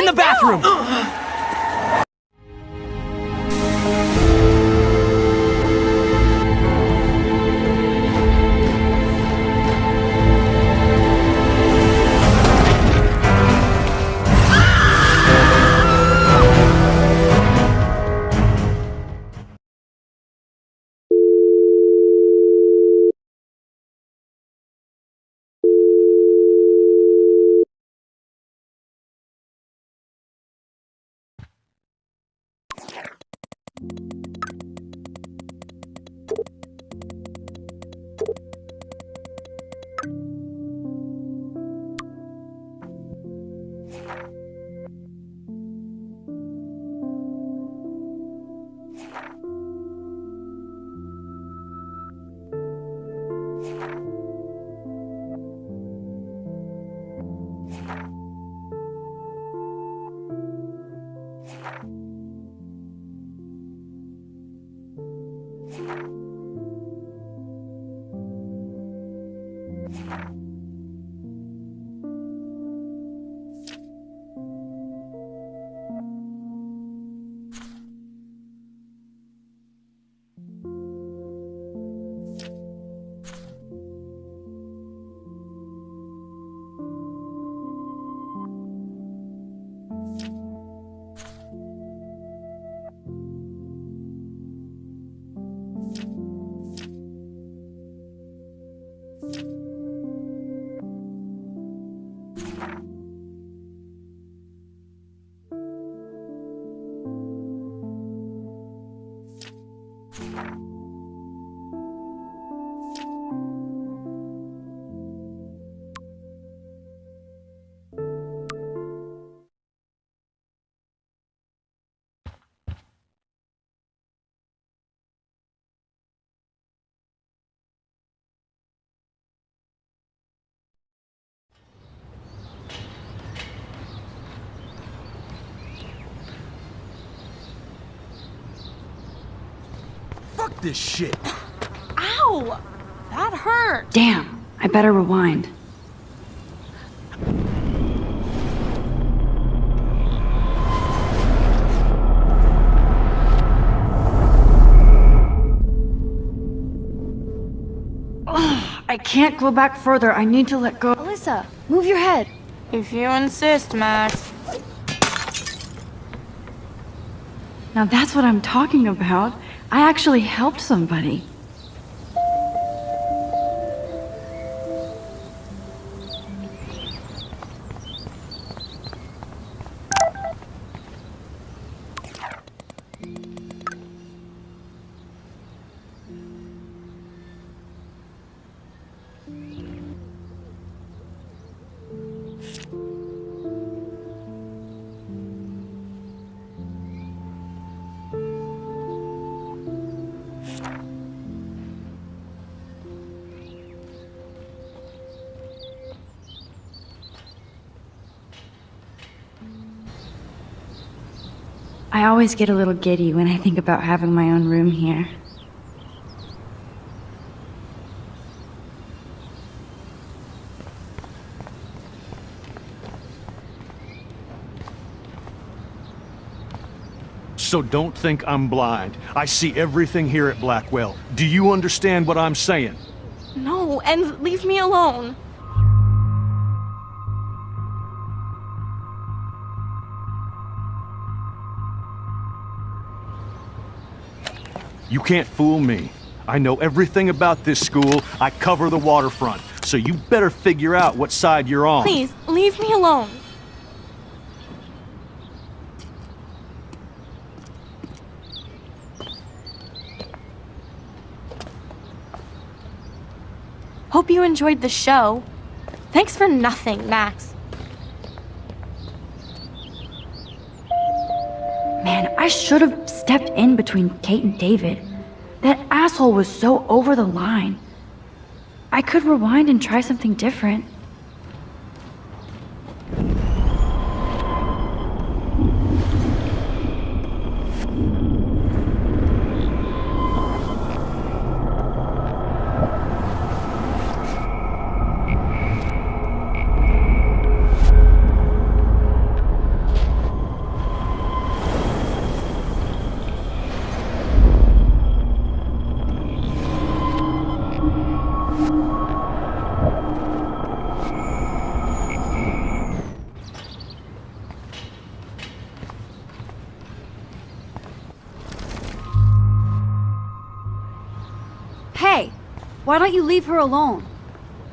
in the bathroom! Fuck this shit! Ow! That hurt. Damn, I better rewind. Ugh, I can't go back further. I need to let go. Alyssa, move your head. If you insist, Max. Now that's what I'm talking about. I actually helped somebody. I always get a little giddy when I think about having my own room here. So don't think I'm blind. I see everything here at Blackwell. Do you understand what I'm saying? No, and leave me alone. You can't fool me. I know everything about this school. I cover the waterfront. So you better figure out what side you're on. Please, leave me alone. Hope you enjoyed the show. Thanks for nothing, Max. Should have stepped in between Kate and David. That asshole was so over the line. I could rewind and try something different. Why don't you leave her alone?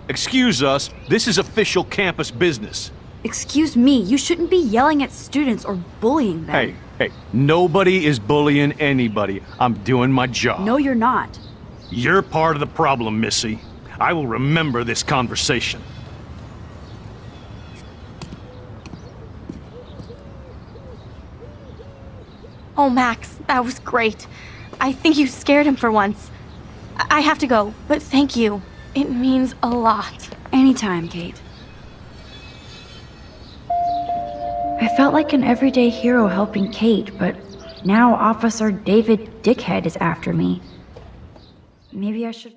Excuse us, this is official campus business. Excuse me, you shouldn't be yelling at students or bullying them. Hey, hey, nobody is bullying anybody. I'm doing my job. No, you're not. You're part of the problem, Missy. I will remember this conversation. Oh, Max, that was great. I think you scared him for once. I have to go, but thank you. It means a lot. Anytime, Kate. I felt like an everyday hero helping Kate, but now Officer David Dickhead is after me. Maybe I should.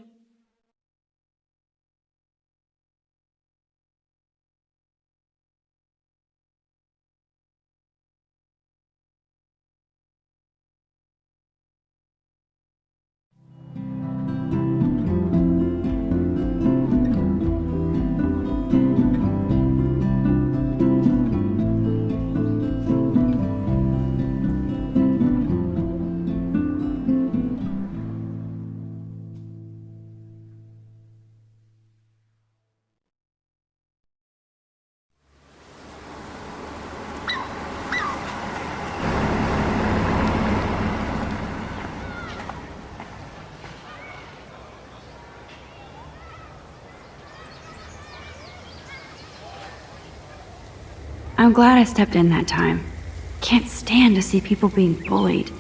I'm glad I stepped in that time. Can't stand to see people being bullied.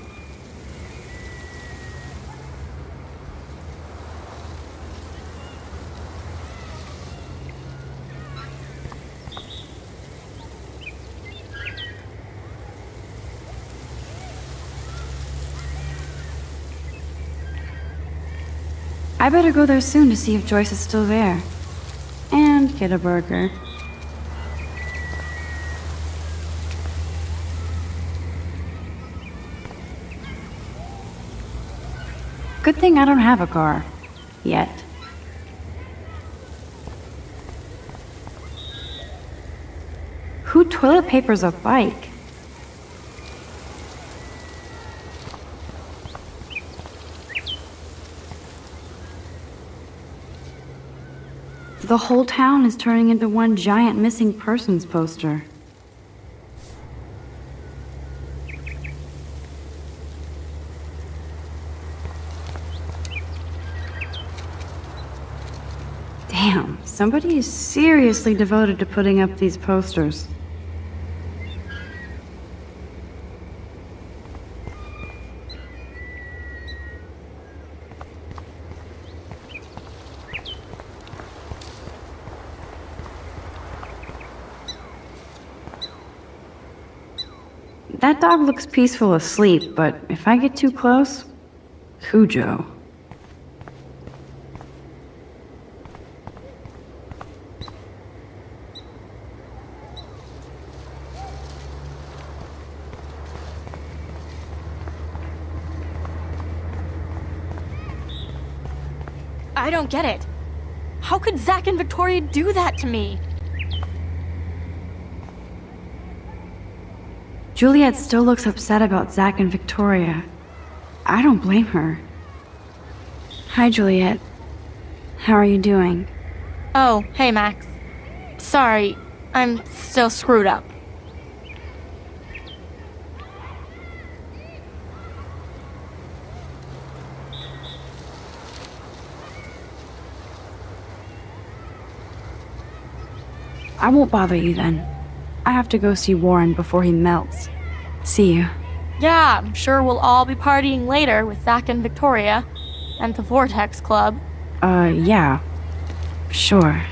I better go there soon to see if Joyce is still there. And get a burger. Good thing I don't have a car. Yet. Who toilet papers a bike? The whole town is turning into one giant missing persons poster. Damn, somebody is seriously devoted to putting up these posters. That dog looks peaceful asleep, but if I get too close, Cujo. I don't get it. How could Zach and Victoria do that to me? Juliet still looks upset about Zach and Victoria. I don't blame her. Hi, Juliet. How are you doing? Oh, hey, Max. Sorry, I'm still screwed up. I won't bother you then. I have to go see Warren before he melts. See you. Yeah, I'm sure we'll all be partying later with Zach and Victoria and the Vortex Club. Uh, yeah. Sure.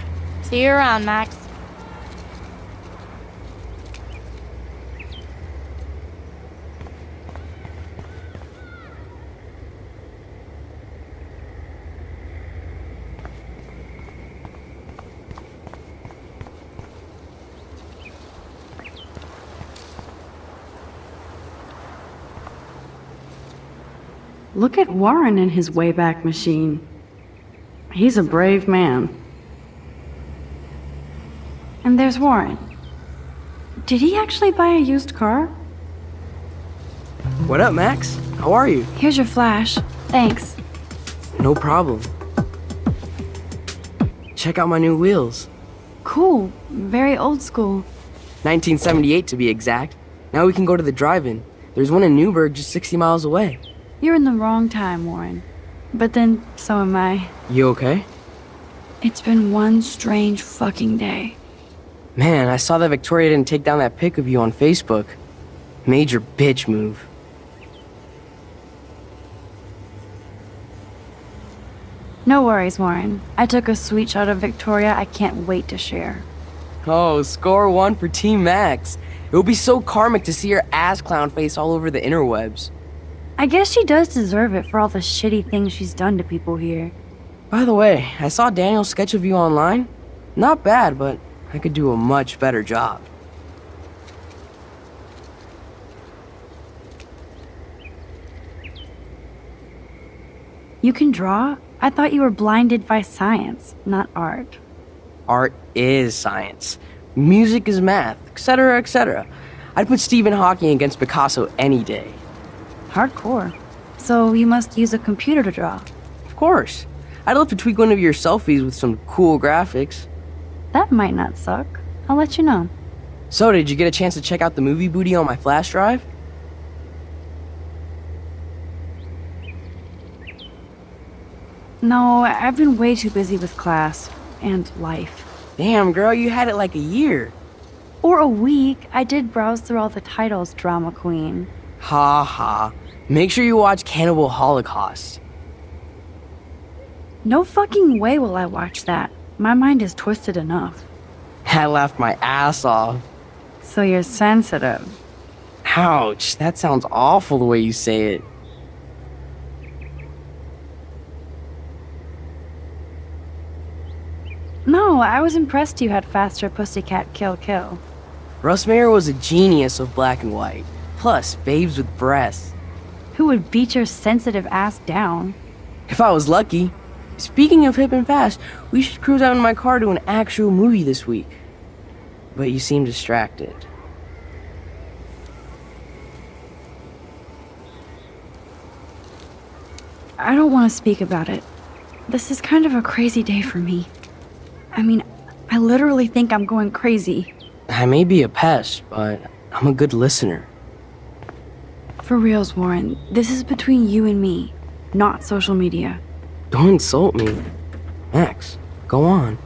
See you around, Max. Look at Warren and his Wayback Machine. He's a brave man. And there's Warren. Did he actually buy a used car? What up, Max? How are you? Here's your flash. Thanks. No problem. check out my new wheels. Cool. Very old school. 1978 to be exact. Now we can go to the drive-in. There's one in Newberg just 60 miles away. You're in the wrong time, Warren. But then, so am I. You okay? It's been one strange fucking day. Man, I saw that Victoria didn't take down that pic of you on Facebook. Major bitch move. No worries, Warren. I took a sweet shot of Victoria I can't wait to share. Oh, score one for Team Max. It would be so karmic to see your ass clown face all over the interwebs. I guess she does deserve it for all the shitty things she's done to people here. By the way, I saw Daniel's sketch of you online. Not bad, but I could do a much better job. You can draw? I thought you were blinded by science, not art. Art is science. Music is math, etc., etc. I'd put Stephen Hawking against Picasso any day. Hardcore. So you must use a computer to draw. Of course. I'd love to tweak one of your selfies with some cool graphics. That might not suck. I'll let you know. So, did you get a chance to check out the movie booty on my flash drive? No, I've been way too busy with class and life. Damn, girl, you had it like a year. Or a week. I did browse through all the titles, Drama Queen. Ha ha. Make sure you watch Cannibal Holocaust. No fucking way will I watch that. My mind is twisted enough. I laughed my ass off. So you're sensitive. Ouch, that sounds awful the way you say it. No, I was impressed you had faster Pussycat Kill Kill. Russ Meyer was a genius of black and white. Plus, babes with breasts. Who would beat your sensitive ass down? If I was lucky. Speaking of hip and fast, we should cruise out in my car to an actual movie this week. But you seem distracted. I don't want to speak about it. This is kind of a crazy day for me. I mean, I literally think I'm going crazy. I may be a pest, but I'm a good listener. For reals, Warren, this is between you and me, not social media. Don't insult me. Max, go on.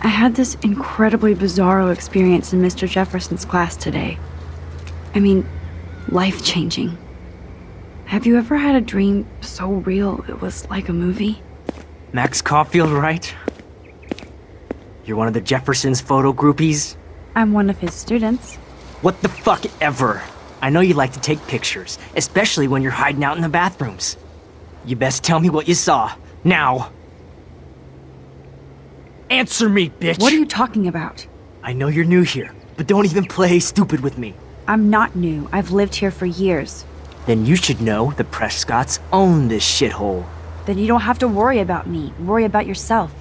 I had this incredibly bizarro experience in Mr. Jefferson's class today. I mean, life changing. Have you ever had a dream so real it was like a movie? Max Caulfield, right? You're one of the Jefferson's photo groupies? I'm one of his students. What the fuck ever? I know you like to take pictures, especially when you're hiding out in the bathrooms. You best tell me what you saw. Now! Answer me, bitch! What are you talking about? I know you're new here, but don't even play stupid with me. I'm not new. I've lived here for years. Then you should know the Prescotts own this shithole. Then you don't have to worry about me. Worry about yourself.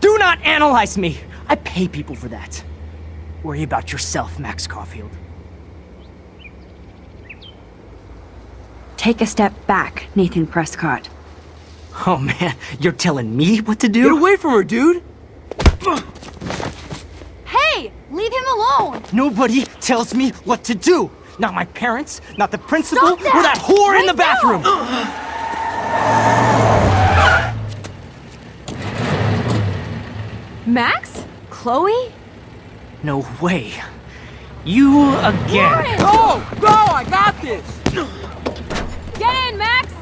Do not analyze me! I pay people for that. Worry about yourself, Max Caulfield. Take a step back, Nathan Prescott. Oh man, you're telling me what to do? Get away from her, dude! Hey! Leave him alone! Nobody tells me what to do! Not my parents, not the principal, that! or that whore in the bathroom! Max? Chloe? No way. You again. Go! Oh, Go! I got this! Get in, Max!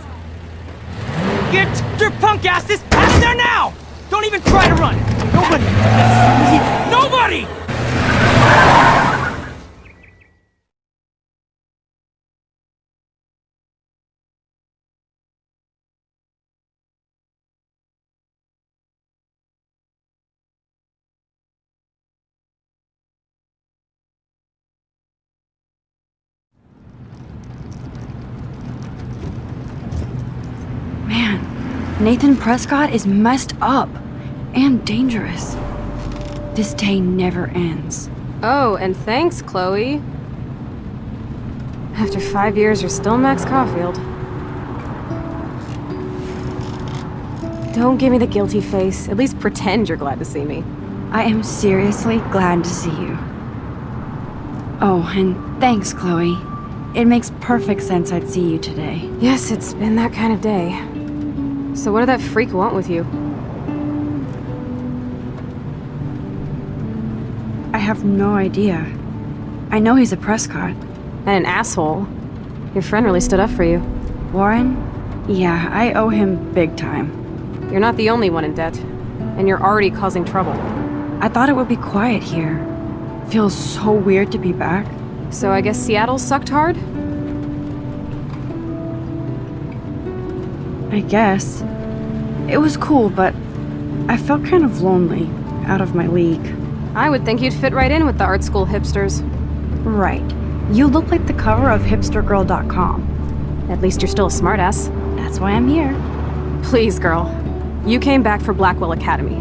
Get your punk asses out of there now! Don't even try to run! Nobody! Nobody! Nathan Prescott is messed up and dangerous. This day never ends. Oh, and thanks, Chloe. After five years, you're still Max Caulfield. Don't give me the guilty face. At least pretend you're glad to see me. I am seriously glad to see you. Oh, and thanks, Chloe. It makes perfect sense I'd see you today. Yes, it's been that kind of day. So what did that freak want with you? I have no idea. I know he's a Prescott. And an asshole. Your friend really stood up for you. Warren? Yeah, I owe him big time. You're not the only one in debt. And you're already causing trouble. I thought it would be quiet here. Feels so weird to be back. So I guess Seattle sucked hard? I guess. It was cool, but I felt kind of lonely, out of my league. I would think you'd fit right in with the art school hipsters. Right. You look like the cover of hipstergirl.com. At least you're still a smartass. That's why I'm here. Please, girl. You came back for Blackwell Academy.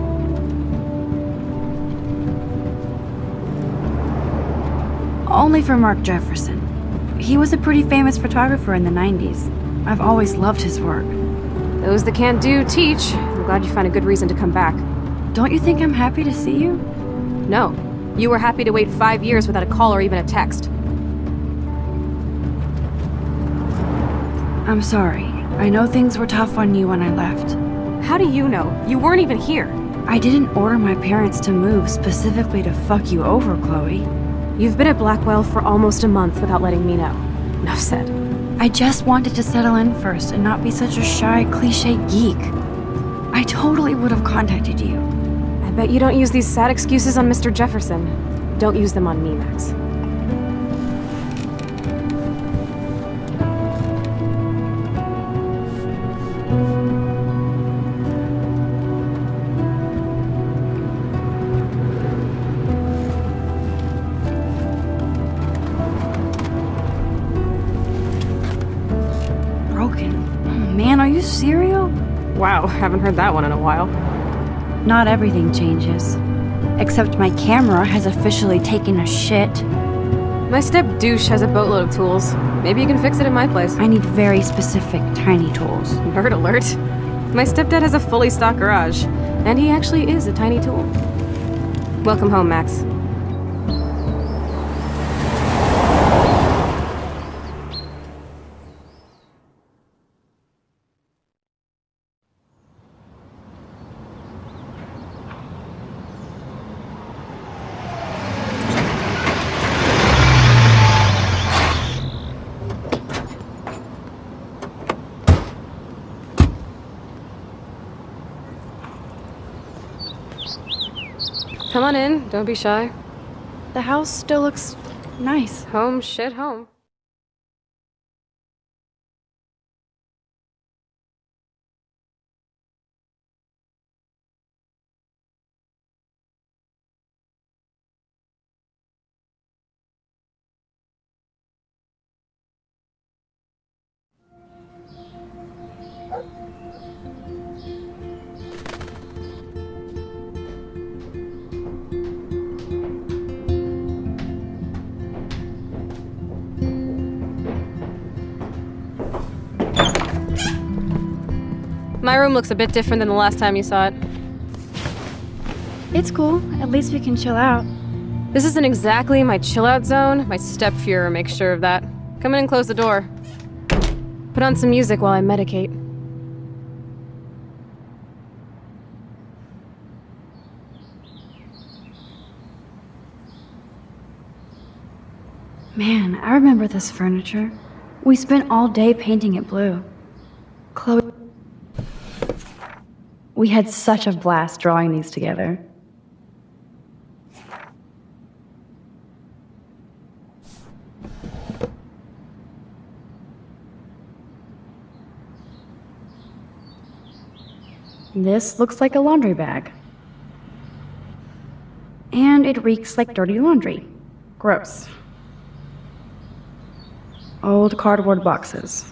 Only for Mark Jefferson. He was a pretty famous photographer in the 90s. I've always loved his work. Those that can't do, teach. I'm glad you found a good reason to come back. Don't you think I'm happy to see you? No. You were happy to wait five years without a call or even a text. I'm sorry. I know things were tough on you when I left. How do you know? You weren't even here. I didn't order my parents to move specifically to fuck you over, Chloe. You've been at Blackwell for almost a month without letting me know. Enough said. I just wanted to settle in first and not be such a shy, cliche geek. I totally would have contacted you. I bet you don't use these sad excuses on Mr. Jefferson. Don't use them on me, Max. You serial? Wow, haven't heard that one in a while. Not everything changes. Except my camera has officially taken a shit. My step douche has a boatload of tools. Maybe you can fix it in my place. I need very specific, tiny tools. Nerd alert. My stepdad has a fully stocked garage, and he actually is a tiny tool. Welcome home, Max. Come on in, don't be shy. The house still looks nice. Home, shit, home. My room looks a bit different than the last time you saw it. It's cool. At least we can chill out. This isn't exactly my chill out zone. My stepfuhrer makes sure of that. Come in and close the door. Put on some music while I medicate. Man, I remember this furniture. We spent all day painting it blue. Chloe. We had such a blast drawing these together. This looks like a laundry bag. And it reeks like dirty laundry. Gross. Old cardboard boxes.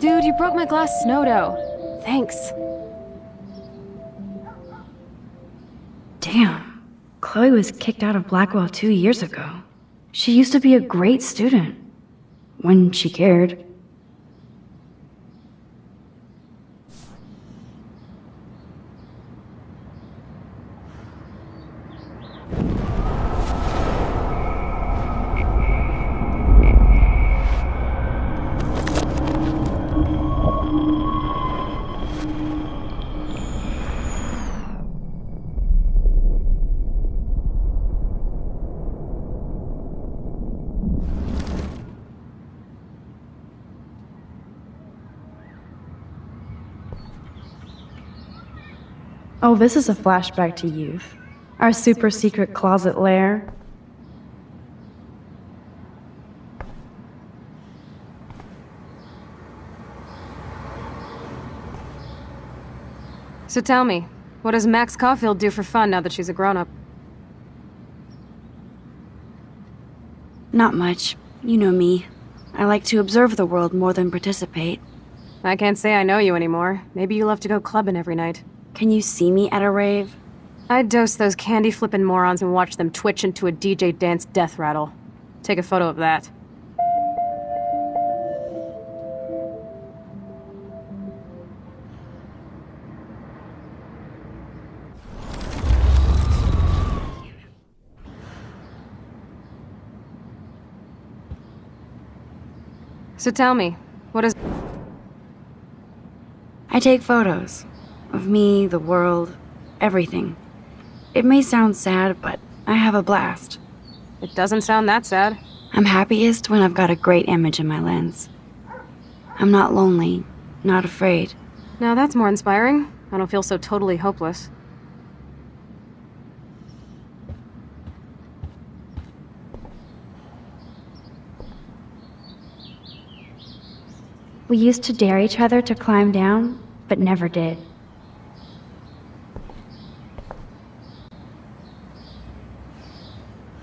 Dude, you broke my glass snow dough. Thanks. Damn. Chloe was kicked out of Blackwell two years ago. She used to be a great student. When she cared. Oh, this is a flashback to youth. Our super secret closet lair. So tell me, what does Max Caulfield do for fun now that she's a grown-up? Not much. You know me. I like to observe the world more than participate. I can't say I know you anymore. Maybe you love to go clubbing every night. Can you see me at a rave? I'd dose those candy-flipping morons and watch them twitch into a DJ dance death rattle. Take a photo of that. So tell me, what is... I take photos. Of me, the world, everything. It may sound sad, but I have a blast. It doesn't sound that sad. I'm happiest when I've got a great image in my lens. I'm not lonely, not afraid. Now that's more inspiring. I don't feel so totally hopeless. We used to dare each other to climb down, but never did.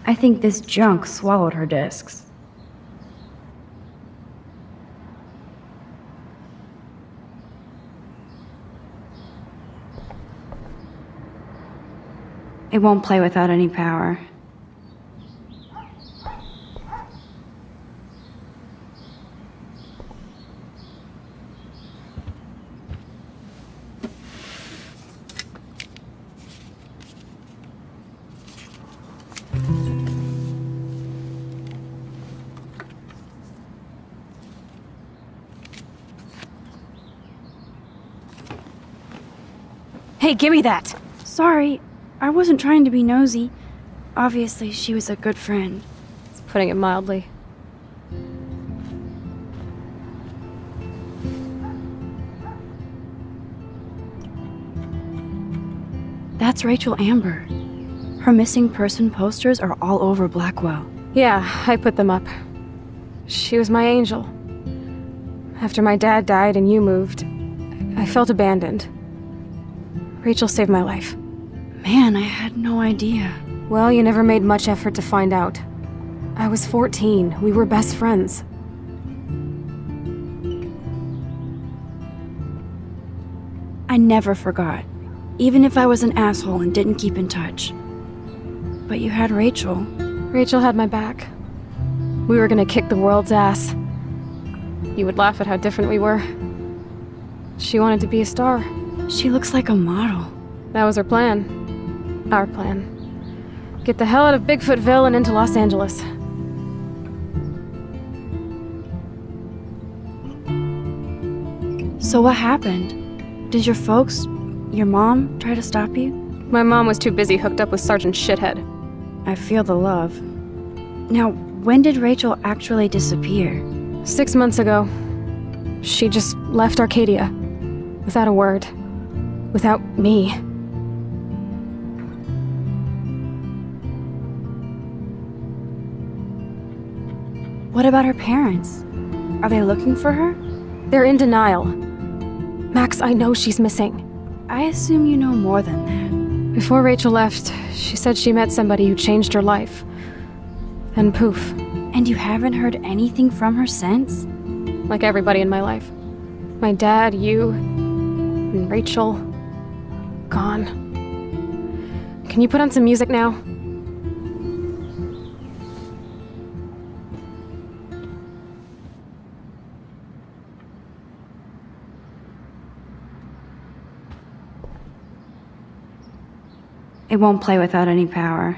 I think this junk swallowed her discs. It won't play without any power. Give me that! Sorry, I wasn't trying to be nosy. Obviously, she was a good friend. Putting it mildly. That's Rachel Amber. Her missing person posters are all over Blackwell. Yeah, I put them up. She was my angel. After my dad died and you moved, I felt abandoned. Rachel saved my life. Man, I had no idea. Well, you never made much effort to find out. I was 14. We were best friends. I never forgot, even if I was an asshole and didn't keep in touch. But you had Rachel. Rachel had my back. We were gonna kick the world's ass. You would laugh at how different we were. She wanted to be a star. She looks like a model. That was her plan. Our plan. Get the hell out of Bigfootville and into Los Angeles. So what happened? Did your folks, your mom, try to stop you? My mom was too busy hooked up with Sergeant Shithead. I feel the love. Now, when did Rachel actually disappear? Six months ago, she just left Arcadia. Without a word. Without me. What about her parents? Are they looking for her? They're in denial. Max, I know she's missing. I assume you know more than that. Before Rachel left, she said she met somebody who changed her life. Then poof, And you haven't heard anything from her since? like everybody in my life. My dad, you, and Rachel. Gone. Can you put on some music now? It won't play without any power.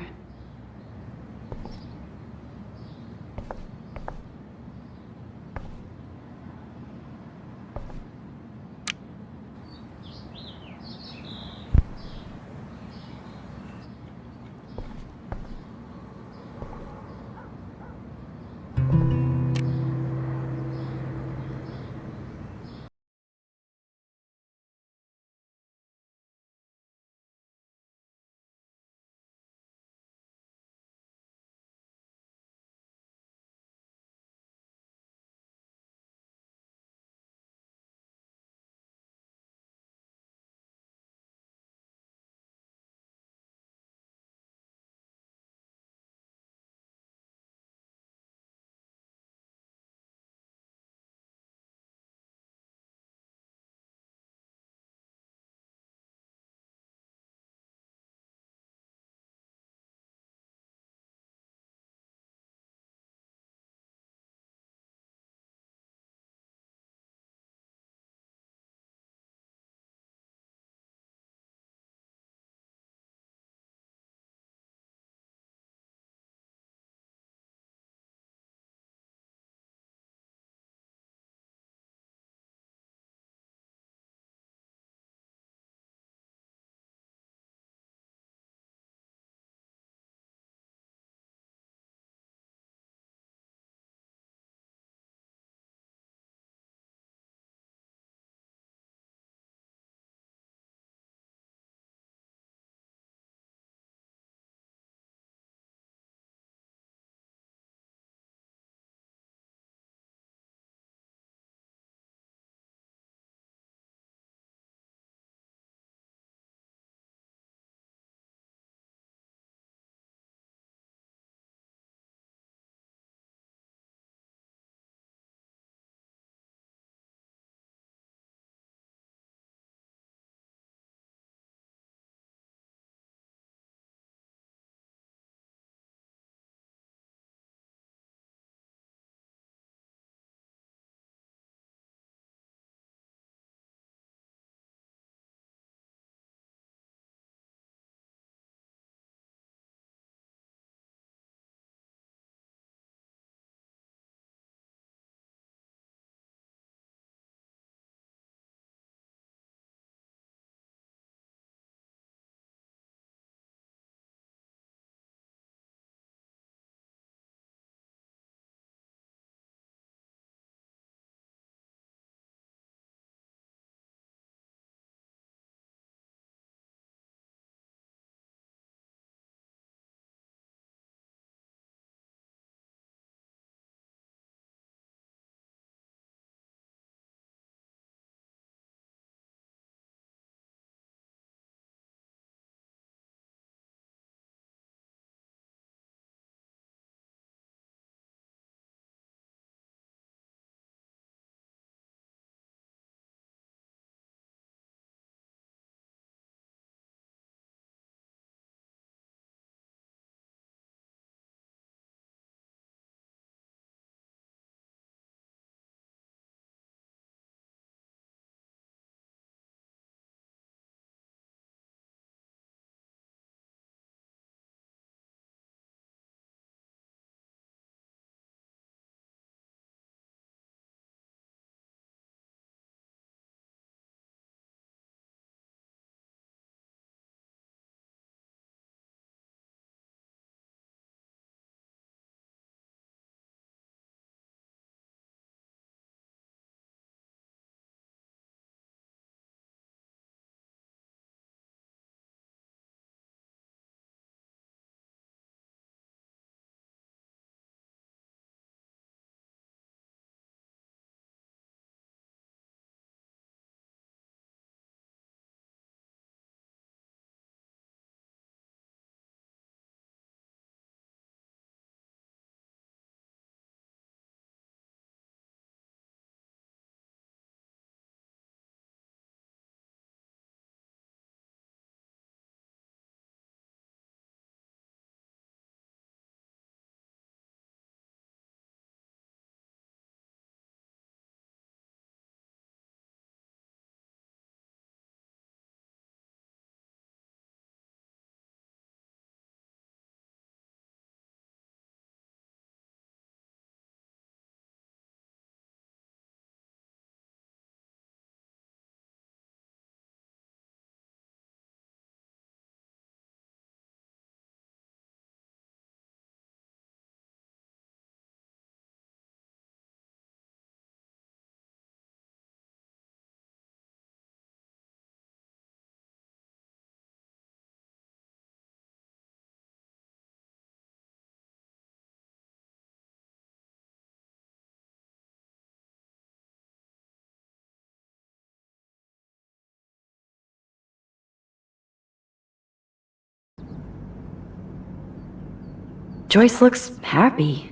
Joyce looks happy.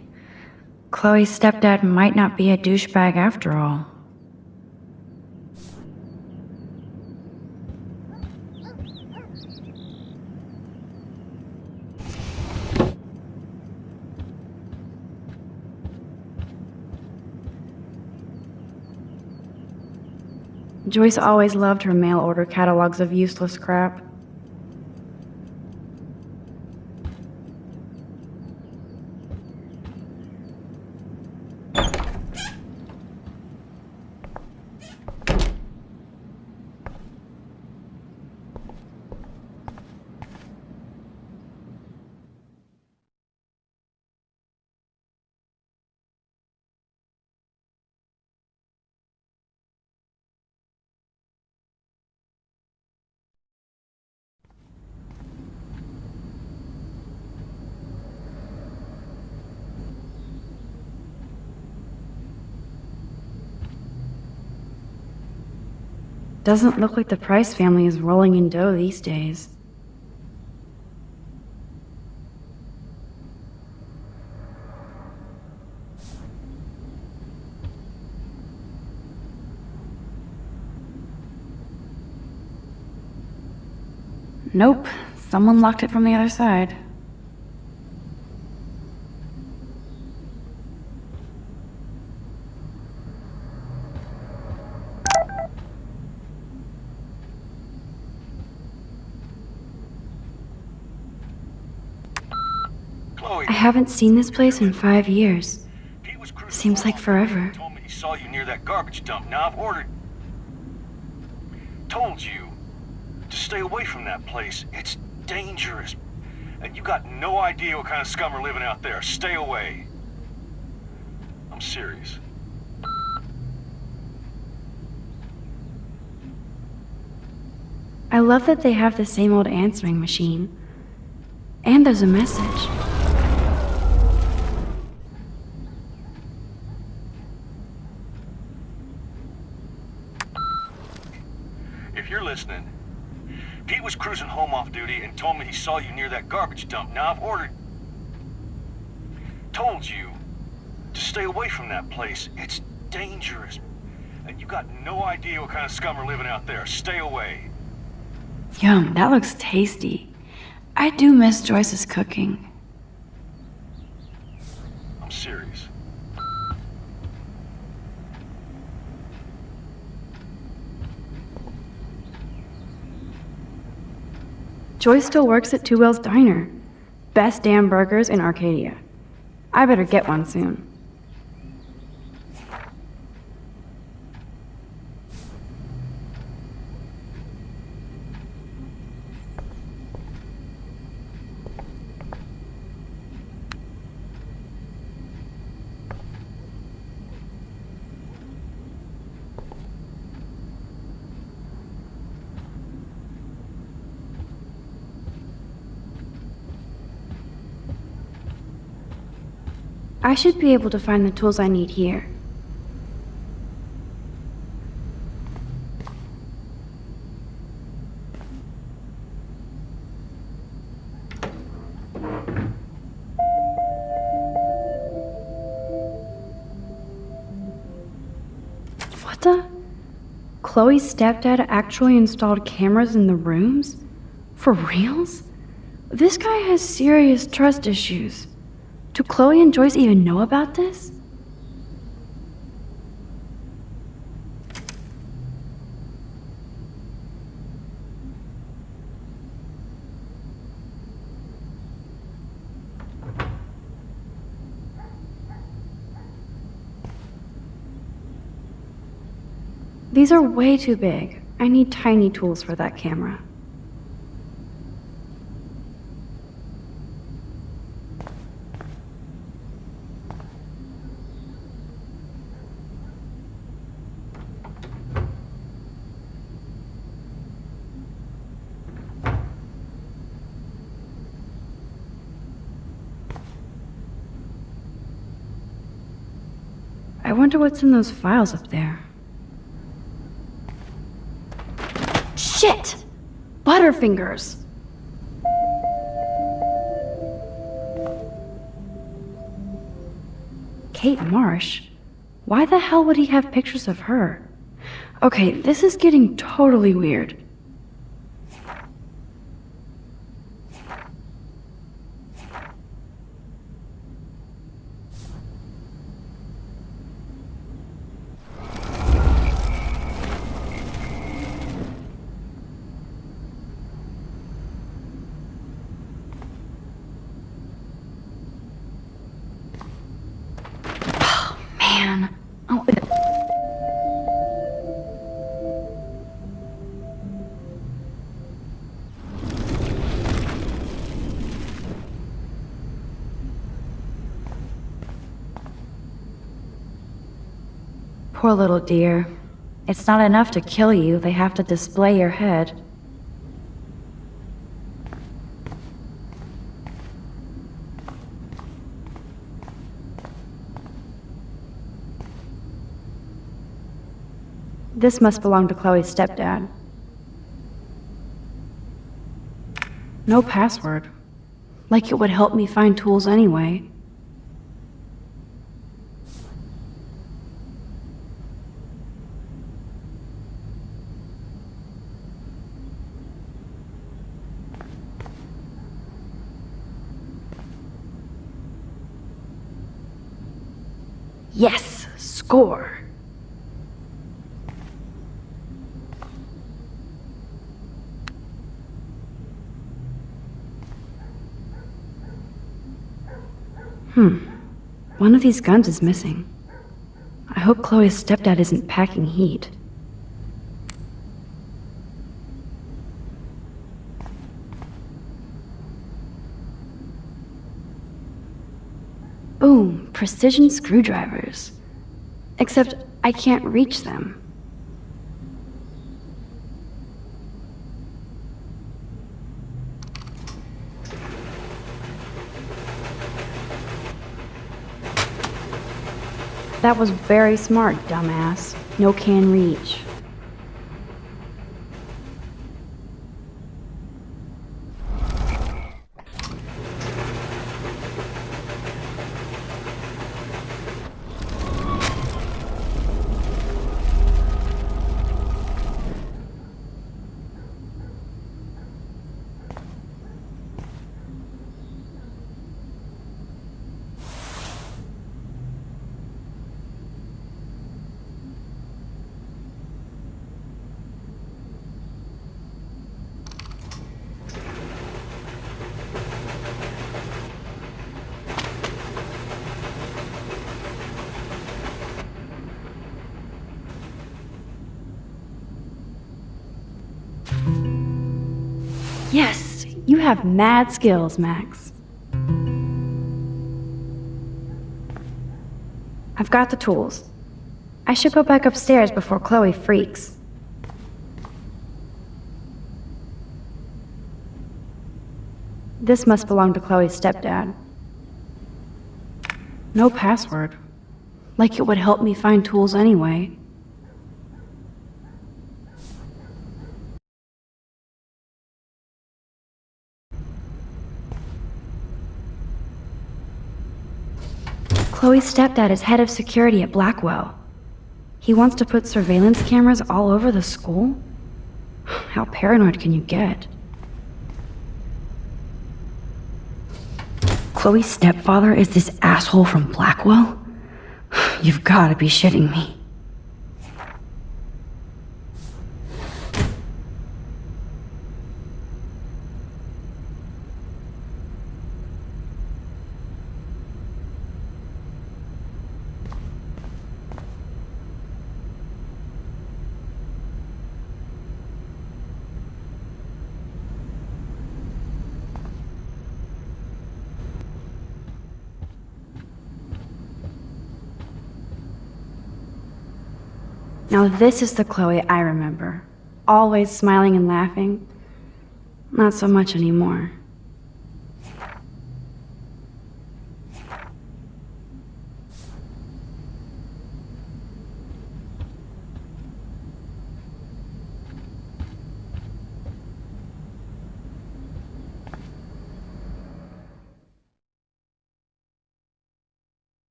Chloe's stepdad might not be a douchebag after all. Joyce always loved her mail order catalogs of useless crap. Doesn't look like the Price family is rolling in dough these days. Nope, someone locked it from the other side. Chloe, I haven't seen this place in five years. Pete was cruising Seems like forever. Told me he saw you near that garbage dump. Now I've ordered. Told you to stay away from that place. It's dangerous. And you got no idea what kind of scum are living out there. Stay away. I'm serious. I love that they have the same old answering machine. And there's a message. If you're listening, Pete was cruising home off duty and told me he saw you near that garbage dump. Now I've ordered. Told you to stay away from that place. It's dangerous. And you got no idea what kind of scum are living out there. Stay away. Yum, that looks tasty. I do miss Joyce's cooking. I'm serious. Joyce still works at Two Whales Diner. Best damn burgers in Arcadia. I better get one soon. Should be able to find the tools I need here. What the? Chloe's stepdad actually installed cameras in the rooms? For reals? This guy has serious trust issues. Do Chloe and Joyce even know about this? These are way too big. I need tiny tools for that camera. wonder what's in those files up there. Shit! Butterfingers! Kate Marsh? Why the hell would he have pictures of her? Okay, this is getting totally weird. Poor little dear. It's not enough to kill you, they have to display your head. This must belong to Chloe's stepdad. No password. Like it would help me find tools anyway. Yes, score. Hmm. One of these guns is missing. I hope Chloe's stepdad isn't packing heat. Boom, precision screwdrivers. Except I can't reach them. That was very smart, dumbass. No can reach. Yes, you have mad skills, Max. I've got the tools. I should go back upstairs before Chloe freaks. This must belong to Chloe's stepdad. No password. Like it would help me find tools anyway. Chloe's stepdad is head of security at Blackwell. He wants to put surveillance cameras all over the school? How paranoid can you get? Chloe's stepfather is this asshole from Blackwell? You've gotta be shitting me. This is the Chloe I remember. Always smiling and laughing. Not so much anymore.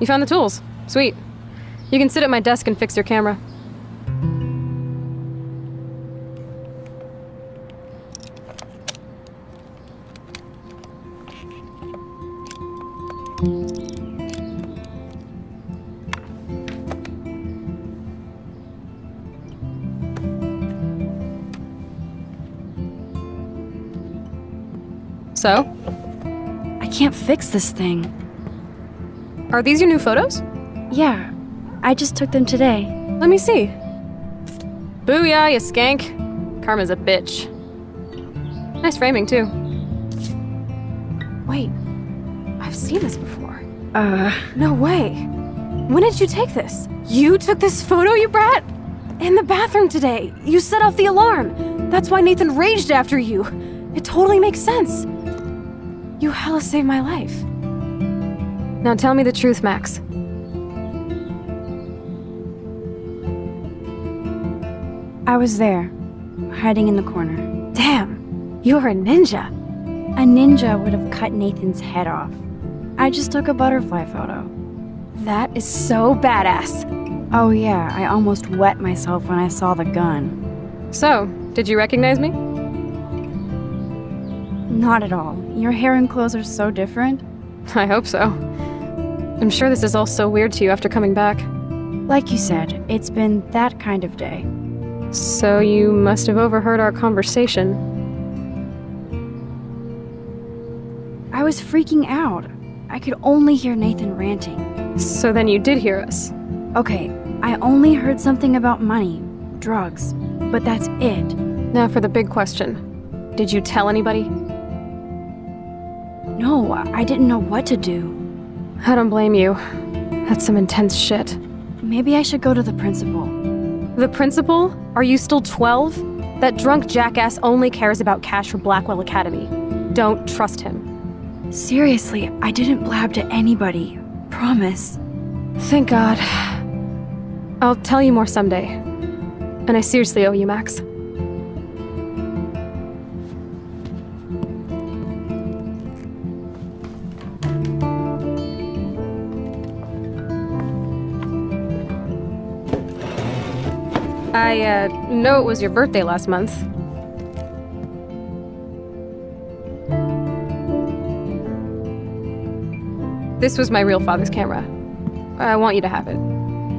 You found the tools. Sweet. You can sit at my desk and fix your camera. So, I can't fix this thing. Are these your new photos? Yeah, I just took them today. Let me see. Booyah, you skank. Karma's a bitch. Nice framing, too. Wait, I've seen this before. Uh, No way. When did you take this? You took this photo, you brat? In the bathroom today. You set off the alarm. That's why Nathan raged after you. It totally makes sense. You hella saved my life. Now tell me the truth, Max. I was there, hiding in the corner. Damn, you're a ninja. A ninja would have cut Nathan's head off. I just took a butterfly photo. That is so badass. Oh yeah, I almost wet myself when I saw the gun. So, did you recognize me? Not at all. Your hair and clothes are so different. I hope so. I'm sure this is all so weird to you after coming back. Like you said, it's been that kind of day. So you must have overheard our conversation. I was freaking out. I could only hear Nathan ranting. So then you did hear us. Okay, I only heard something about money, drugs, but that's it. Now for the big question. Did you tell anybody? No, I didn't know what to do. I don't blame you. That's some intense shit. Maybe I should go to the principal. The principal? Are you still 12? That drunk jackass only cares about cash for Blackwell Academy. Don't trust him. Seriously, I didn't blab to anybody. Promise. Thank God. I'll tell you more someday. And I seriously owe you, Max. I, uh, know it was your birthday last month. This was my real father's camera. I want you to have it.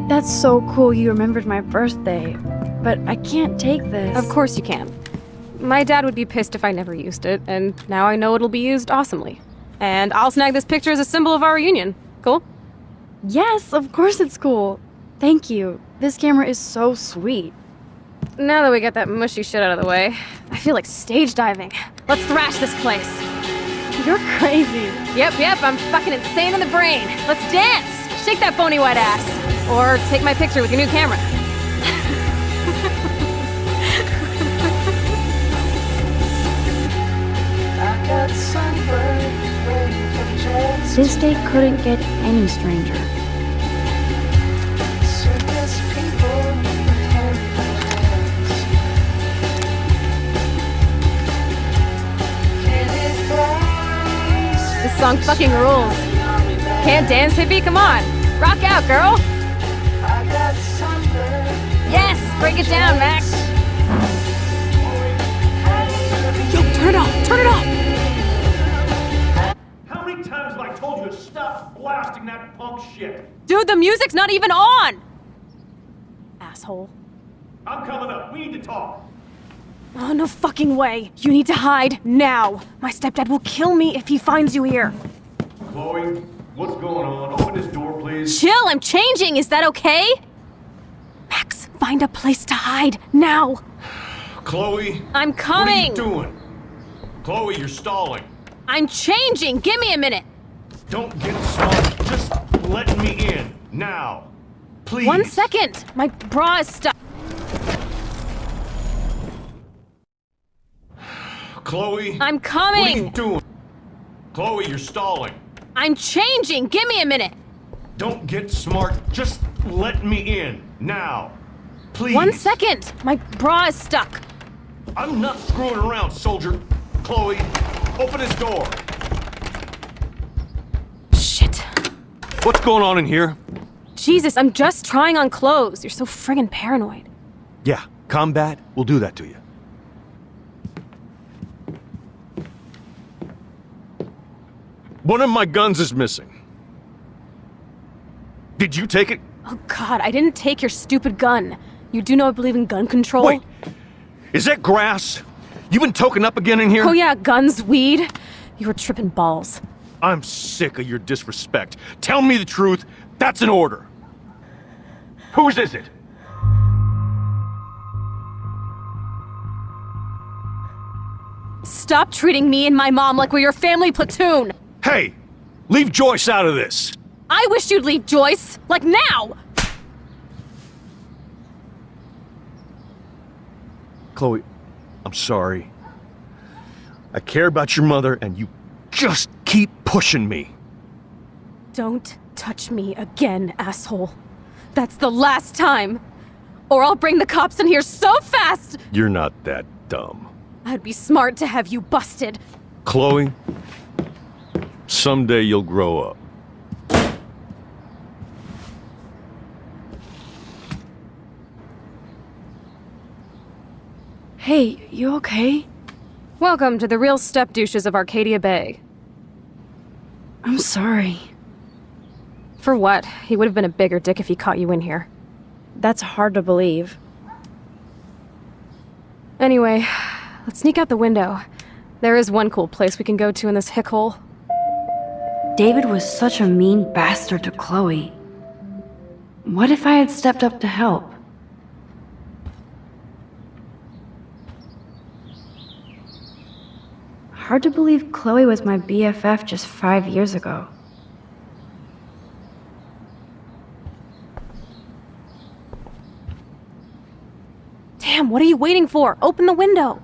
That's so cool you remembered my birthday. But I can't take this. Of course you can. My dad would be pissed if I never used it, and now I know it'll be used awesomely. And I'll snag this picture as a symbol of our reunion. Cool? Yes, of course it's cool. Thank you. This camera is so sweet. Now that we got that mushy shit out of the way, I feel like stage diving. Let's thrash this place. You're crazy. Yep, yep, I'm fucking insane in the brain. Let's dance! Shake that phony white ass. Or take my picture with your new camera. This day couldn't get any stranger. This song fucking rules. Can't dance, hippie? Come on. Rock out, girl. Yes! Break it down, Max. Yo, turn it off! Turn it off! How many times have I told you to stop blasting that punk shit? Dude, the music's not even on! Asshole. I'm coming up. We need to talk. Oh, no fucking way. You need to hide now. My stepdad will kill me if he finds you here. Chloe, what's going on? Open this door, please. Chill, I'm changing. Is that okay? Max, find a place to hide now. Chloe, I'm coming. what are you doing? Chloe, you're stalling. I'm changing. Give me a minute. Don't get smart. Just let me in. Now. Please. One second. My bra is stuck. Chloe. I'm coming! What are you doing? Chloe, you're stalling. I'm changing. Give me a minute. Don't get smart. Just let me in. Now. Please. One second. My bra is stuck. I'm not screwing around, soldier. Chloe, open his door. Shit. What's going on in here? Jesus, I'm just trying on clothes. You're so friggin' paranoid. Yeah, combat will do that to you. One of my guns is missing. Did you take it? Oh god, I didn't take your stupid gun. You do know I believe in gun control? Wait, is that grass? You been token up again in here? Oh yeah, guns, weed. You were tripping balls. I'm sick of your disrespect. Tell me the truth. That's an order. Whose is it? Stop treating me and my mom like we're your family platoon! Hey, leave Joyce out of this. I wish you'd leave Joyce! Like now! Chloe, I'm sorry. I care about your mother, and you just keep pushing me. Don't touch me again, asshole. That's the last time! Or I'll bring the cops in here so fast! You're not that dumb. I'd be smart to have you busted. Chloe, someday you'll grow up. Hey, you okay? Welcome to the real step douches of Arcadia Bay. I'm sorry. For what? He would have been a bigger dick if he caught you in here. That's hard to believe. Anyway, let's sneak out the window. There is one cool place we can go to in this hick hole. David was such a mean bastard to Chloe. What if I had stepped up to help? Hard to believe Chloe was my BFF just five years ago. Damn, what are you waiting for? Open the window!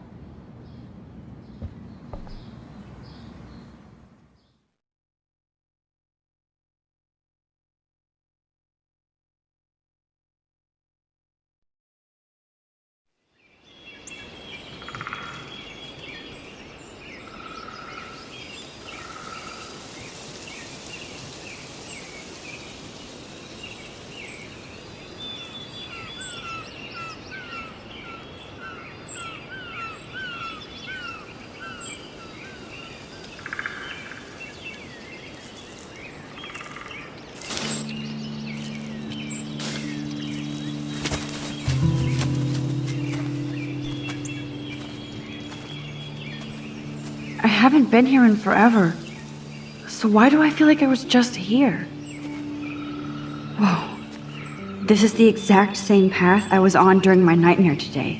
I haven't been here in forever. So why do I feel like I was just here? Whoa. This is the exact same path I was on during my nightmare today.